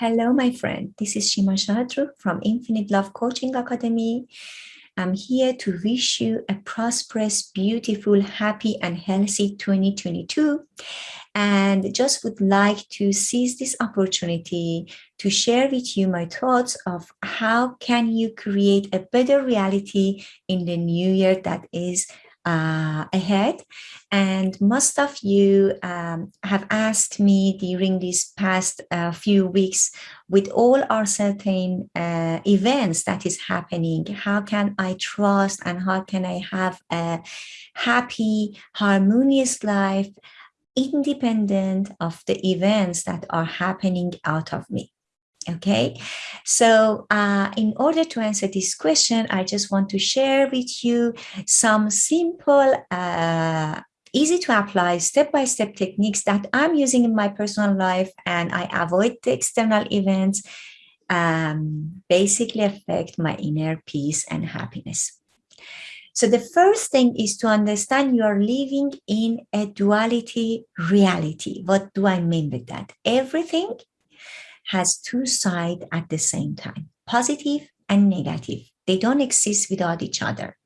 Hello, my friend. This is Shima Shadru from Infinite Love Coaching Academy. I'm here to wish you a prosperous, beautiful, happy, and healthy 2022. And just would like to seize this opportunity to share with you my thoughts of how can you create a better reality in the new year that is uh, ahead. And most of you um, have asked me during these past uh, few weeks with all our certain uh, events that is happening, how can I trust and how can I have a happy, harmonious life independent of the events that are happening out of me? Okay, so uh, in order to answer this question, I just want to share with you some simple, uh, easy to apply step-by-step -step techniques that I'm using in my personal life and I avoid the external events, um, basically affect my inner peace and happiness. So the first thing is to understand you are living in a duality reality. What do I mean with that? Everything has two sides at the same time, positive and negative. They don't exist without each other.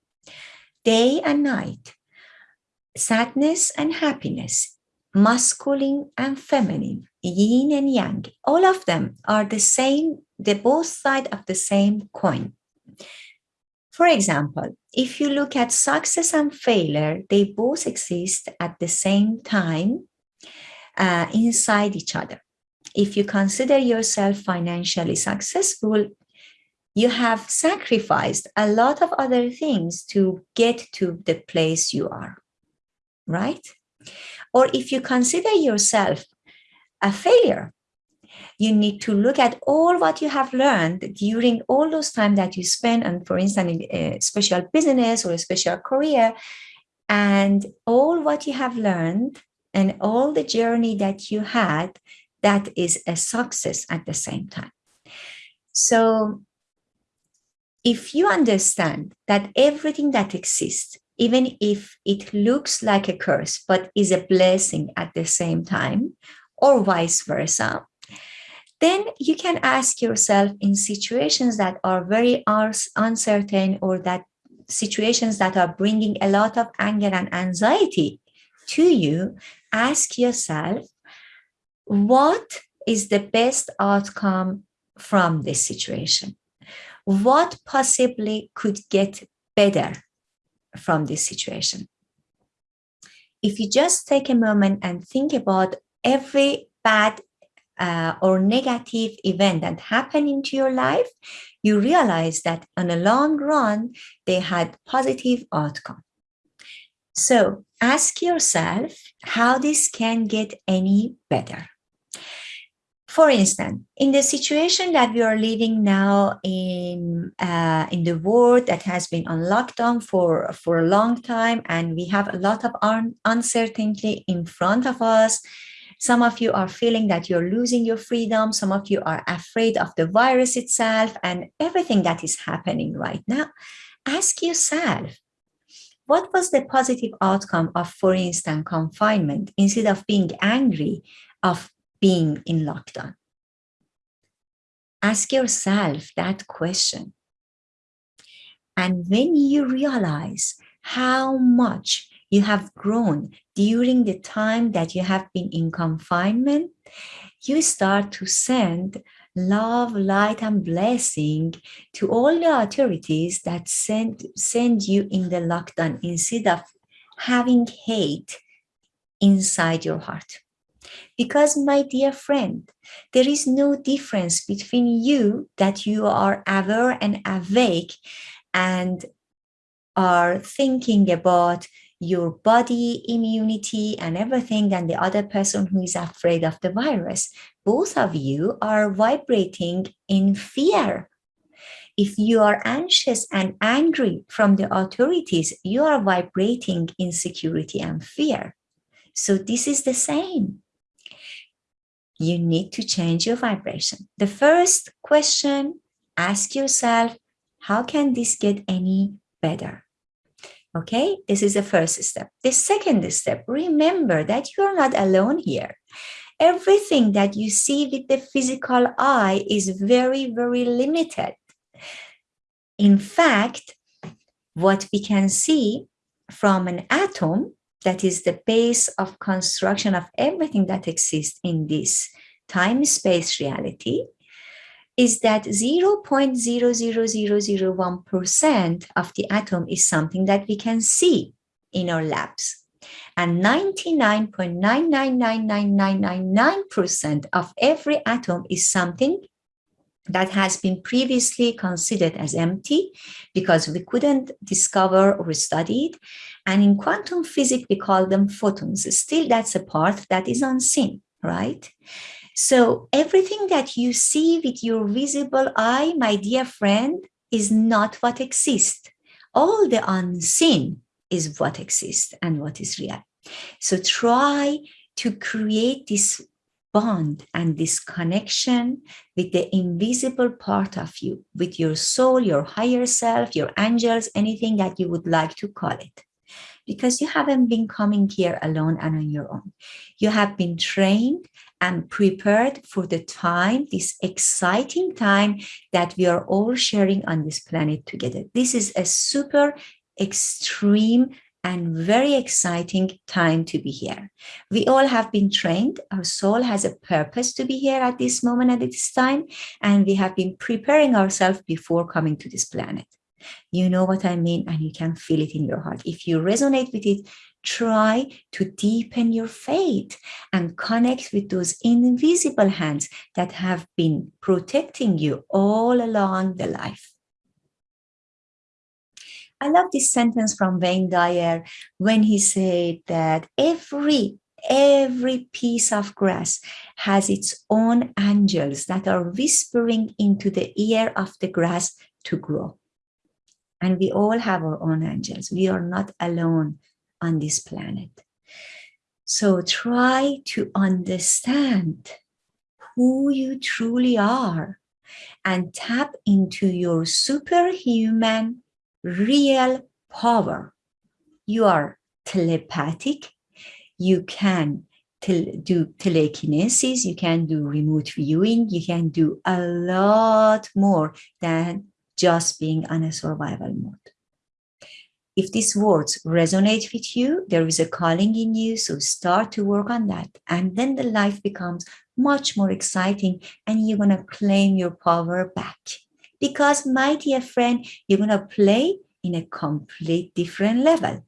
Day and night, sadness and happiness, masculine and feminine, yin and yang, all of them are the same, the both sides of the same coin. For example, if you look at success and failure, they both exist at the same time uh, inside each other if you consider yourself financially successful, you have sacrificed a lot of other things to get to the place you are, right? Or if you consider yourself a failure, you need to look at all what you have learned during all those time that you spend and for instance in a special business or a special career and all what you have learned and all the journey that you had that is a success at the same time. So if you understand that everything that exists, even if it looks like a curse, but is a blessing at the same time, or vice versa, then you can ask yourself in situations that are very uncertain or that situations that are bringing a lot of anger and anxiety to you, ask yourself, what is the best outcome from this situation? What possibly could get better from this situation? If you just take a moment and think about every bad uh, or negative event that happened into your life, you realize that on a long run, they had positive outcome. So ask yourself how this can get any better. For instance, in the situation that we are living now in uh, in the world that has been on lockdown for for a long time, and we have a lot of un uncertainty in front of us. Some of you are feeling that you're losing your freedom. Some of you are afraid of the virus itself and everything that is happening right now. Ask yourself, what was the positive outcome of, for instance, confinement instead of being angry of being in lockdown? Ask yourself that question. And when you realize how much you have grown during the time that you have been in confinement, you start to send love, light, and blessing to all the authorities that send, send you in the lockdown instead of having hate inside your heart. Because my dear friend, there is no difference between you that you are aware and awake and are thinking about your body immunity and everything and the other person who is afraid of the virus. Both of you are vibrating in fear. If you are anxious and angry from the authorities, you are vibrating in security and fear. So this is the same you need to change your vibration. The first question, ask yourself, how can this get any better? Okay, this is the first step. The second step, remember that you're not alone here. everything that you see with the physical eye is very, very limited. In fact, what we can see from an atom that is the base of construction of everything that exists in this time-space reality is that 0.00001% of the atom is something that we can see in our labs. And 99.9999999% of every atom is something that has been previously considered as empty because we couldn't discover or study it. And in quantum physics, we call them photons. Still, that's a part that is unseen, right? So everything that you see with your visible eye, my dear friend, is not what exists. All the unseen is what exists and what is real. So try to create this bond and this connection with the invisible part of you, with your soul, your higher self, your angels, anything that you would like to call it. Because you haven't been coming here alone and on your own. You have been trained and prepared for the time, this exciting time that we are all sharing on this planet together. This is a super extreme and very exciting time to be here. We all have been trained. Our soul has a purpose to be here at this moment at this time, and we have been preparing ourselves before coming to this planet. You know what I mean, and you can feel it in your heart. If you resonate with it, try to deepen your faith and connect with those invisible hands that have been protecting you all along the life. I love this sentence from Wayne Dyer when he said that every every piece of grass has its own angels that are whispering into the ear of the grass to grow. And we all have our own angels. We are not alone on this planet. So try to understand who you truly are and tap into your superhuman real power. You are telepathic. You can do telekinesis. You can do remote viewing. You can do a lot more than just being on a survival mode. If these words resonate with you, there is a calling in you, so start to work on that. And then the life becomes much more exciting and you're going to claim your power back because my dear friend, you're going to play in a complete different level.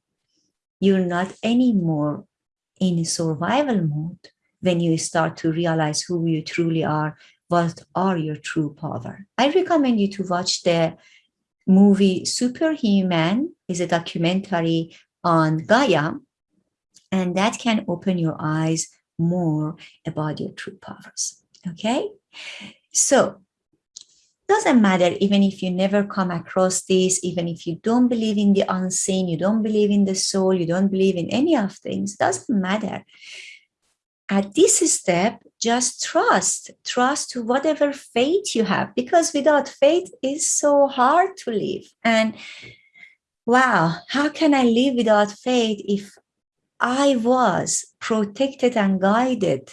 You're not anymore in survival mode when you start to realize who you truly are, what are your true power. I recommend you to watch the movie Superhuman is a documentary on Gaia, and that can open your eyes more about your true powers. Okay, so doesn't matter even if you never come across this, even if you don't believe in the unseen, you don't believe in the soul, you don't believe in any of things, doesn't matter. At this step, just trust, trust to whatever faith you have, because without faith is so hard to live. And wow, how can I live without faith if I was protected and guided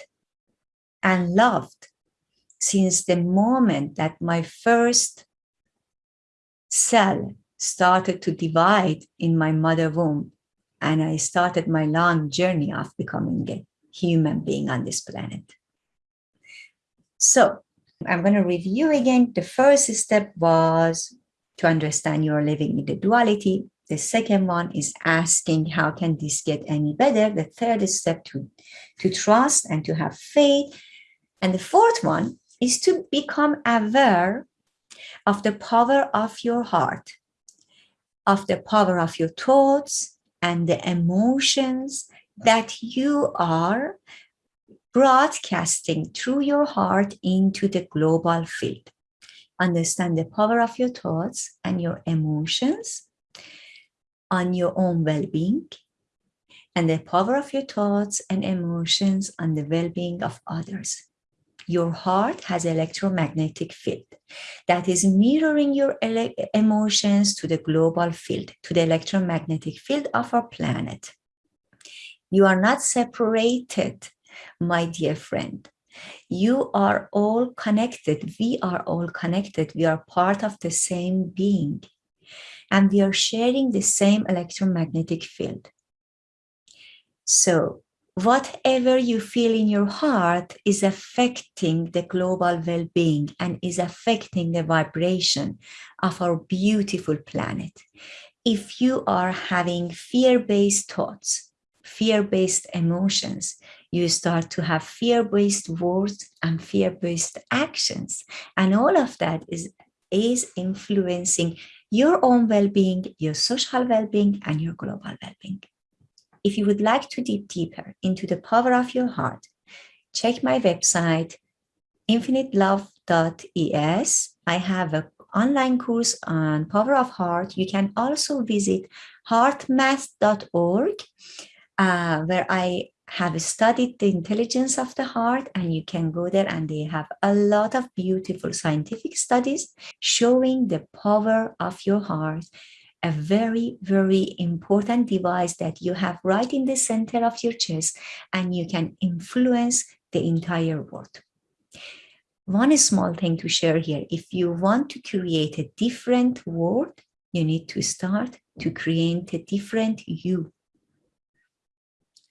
and loved since the moment that my first cell started to divide in my mother womb and I started my long journey of becoming a human being on this planet. So I'm going to review again. The first step was to understand you're living in the duality. The second one is asking how can this get any better? The third step to, to trust and to have faith. And the fourth one is to become aware of the power of your heart, of the power of your thoughts and the emotions that you are broadcasting through your heart into the global field. Understand the power of your thoughts and your emotions on your own well-being and the power of your thoughts and emotions on the well-being of others your heart has electromagnetic field that is mirroring your emotions to the global field, to the electromagnetic field of our planet. You are not separated my dear friend. You are all connected. We are all connected. We are part of the same being. And we are sharing the same electromagnetic field. So whatever you feel in your heart is affecting the global well-being and is affecting the vibration of our beautiful planet. If you are having fear-based thoughts, fear-based emotions, you start to have fear-based words and fear-based actions. And all of that is, is influencing your own well-being, your social well-being, and your global well-being. If you would like to dig deeper into the power of your heart, check my website, infinitelove.es. I have an online course on power of heart. You can also visit heartmath.org, uh, where I have studied the intelligence of the heart and you can go there and they have a lot of beautiful scientific studies showing the power of your heart a very very important device that you have right in the center of your chest and you can influence the entire world one small thing to share here if you want to create a different world you need to start to create a different you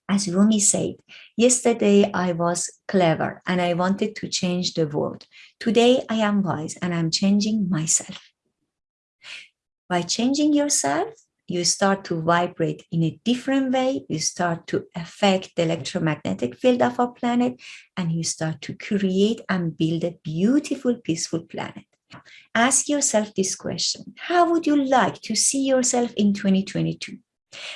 as Rumi said, yesterday I was clever and I wanted to change the world. Today I am wise and I'm changing myself. By changing yourself, you start to vibrate in a different way. You start to affect the electromagnetic field of our planet and you start to create and build a beautiful, peaceful planet. Ask yourself this question. How would you like to see yourself in 2022?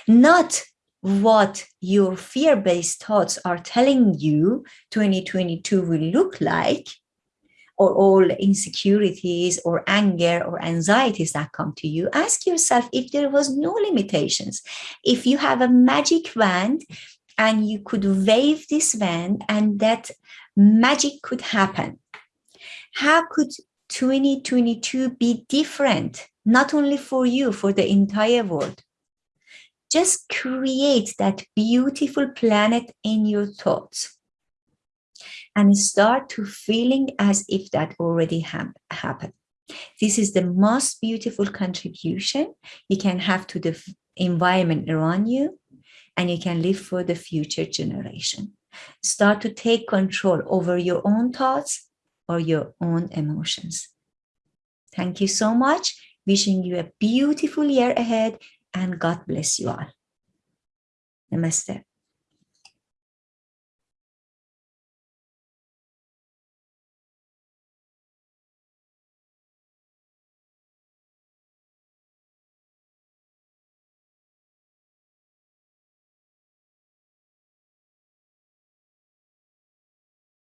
Not what your fear-based thoughts are telling you 2022 will look like, or all insecurities or anger or anxieties that come to you, ask yourself if there was no limitations. If you have a magic wand and you could wave this wand and that magic could happen, how could 2022 be different, not only for you, for the entire world? just create that beautiful planet in your thoughts and start to feeling as if that already ha happened. This is the most beautiful contribution you can have to the environment around you and you can live for the future generation. Start to take control over your own thoughts or your own emotions. Thank you so much. Wishing you a beautiful year ahead and God bless you all. Namaste.